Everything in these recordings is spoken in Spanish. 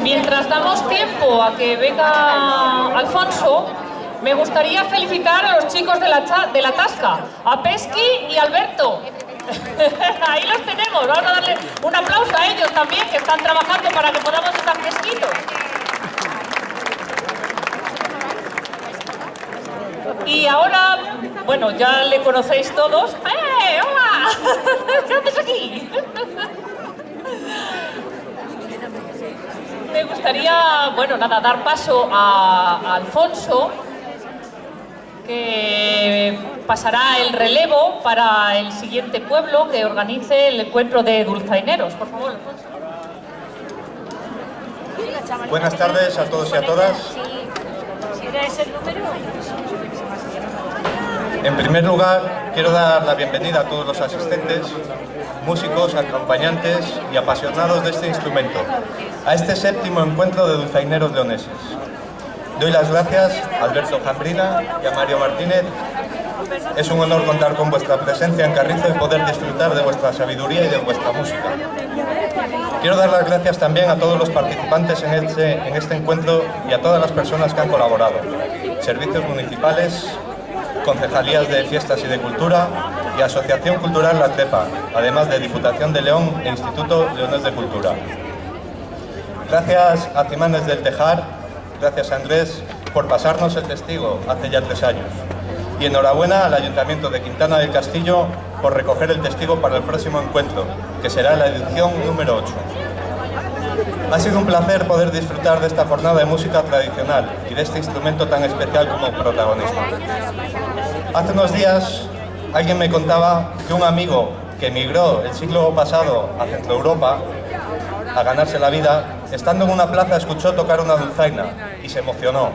Mientras damos tiempo a que venga Alfonso, me gustaría felicitar a los chicos de la, de la Tasca, a Pesqui y Alberto. Ahí los tenemos, vamos a darle un aplauso a ellos también, que están trabajando para que podamos estar fresquitos. Y ahora, bueno, ya le conocéis todos. ¡Eh, hola! ¿Qué haces aquí? Bueno, nada, dar paso a, Alfonso, que pasará el relevo para el siguiente pueblo que organice el encuentro de dulzaineros. Por favor, Alfonso. Buenas tardes a todos y a todas. En primer lugar, quiero dar la bienvenida a todos los asistentes, músicos, acompañantes y apasionados de este instrumento, a este séptimo encuentro de dulzaineros leoneses. Doy las gracias a Alberto Jambrina y a Mario Martínez. Es un honor contar con vuestra presencia en Carrizo y poder disfrutar de vuestra sabiduría y de vuestra música. Quiero dar las gracias también a todos los participantes en este, en este encuentro y a todas las personas que han colaborado. Servicios municipales, concejalías de fiestas y de cultura y Asociación Cultural La Cepa, además de Diputación de León e Instituto Leones de Cultura. Gracias a Cimanes del Tejar, gracias a Andrés por pasarnos el testigo hace ya tres años. Y enhorabuena al Ayuntamiento de Quintana del Castillo por recoger el testigo para el próximo encuentro, que será la edición número 8. Ha sido un placer poder disfrutar de esta jornada de música tradicional y de este instrumento tan especial como protagonista. Hace unos días alguien me contaba que un amigo que emigró el siglo pasado a Centro Europa a ganarse la vida, estando en una plaza escuchó tocar una dulzaina y se emocionó,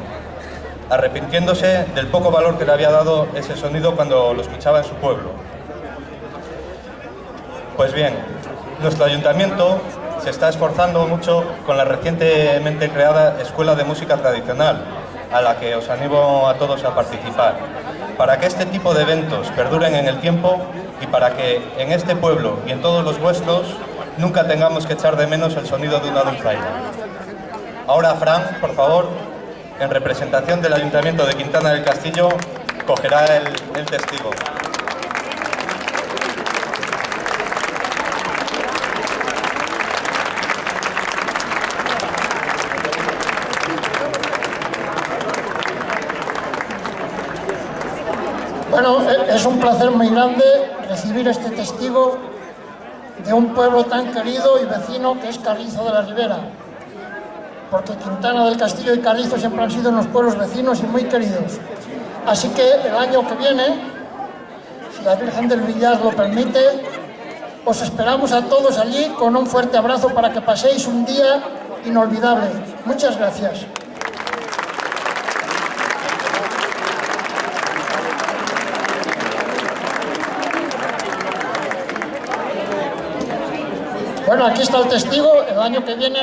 arrepintiéndose del poco valor que le había dado ese sonido cuando lo escuchaba en su pueblo. Pues bien, nuestro ayuntamiento se está esforzando mucho con la recientemente creada Escuela de Música Tradicional, a la que os animo a todos a participar para que este tipo de eventos perduren en el tiempo y para que en este pueblo y en todos los vuestros nunca tengamos que echar de menos el sonido de una dulzaina. Ahora, Fran, por favor, en representación del Ayuntamiento de Quintana del Castillo, cogerá el, el testigo. Bueno, e-, es un placer muy grande recibir este testigo de un pueblo tan querido y vecino que es Carrizo de la Ribera. Porque Quintana del Castillo y Carrizo siempre han sido unos pueblos vecinos y muy queridos. Así que el año que viene, si la Virgen del Villar lo permite, os esperamos a todos allí con un fuerte abrazo para que paséis un día inolvidable. Muchas gracias. Bueno, aquí está el testigo, el año que viene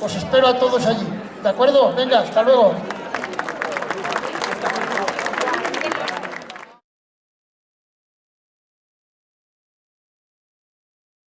os espero a todos allí. ¿De acuerdo? Venga, hasta luego.